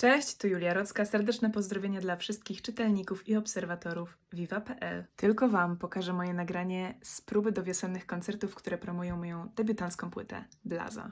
Cześć, tu Julia Rocka. Serdeczne pozdrowienia dla wszystkich czytelników i obserwatorów Viva.pl. Tylko Wam pokażę moje nagranie z próby do wiosennych koncertów, które promują moją debiutancką płytę Blaza.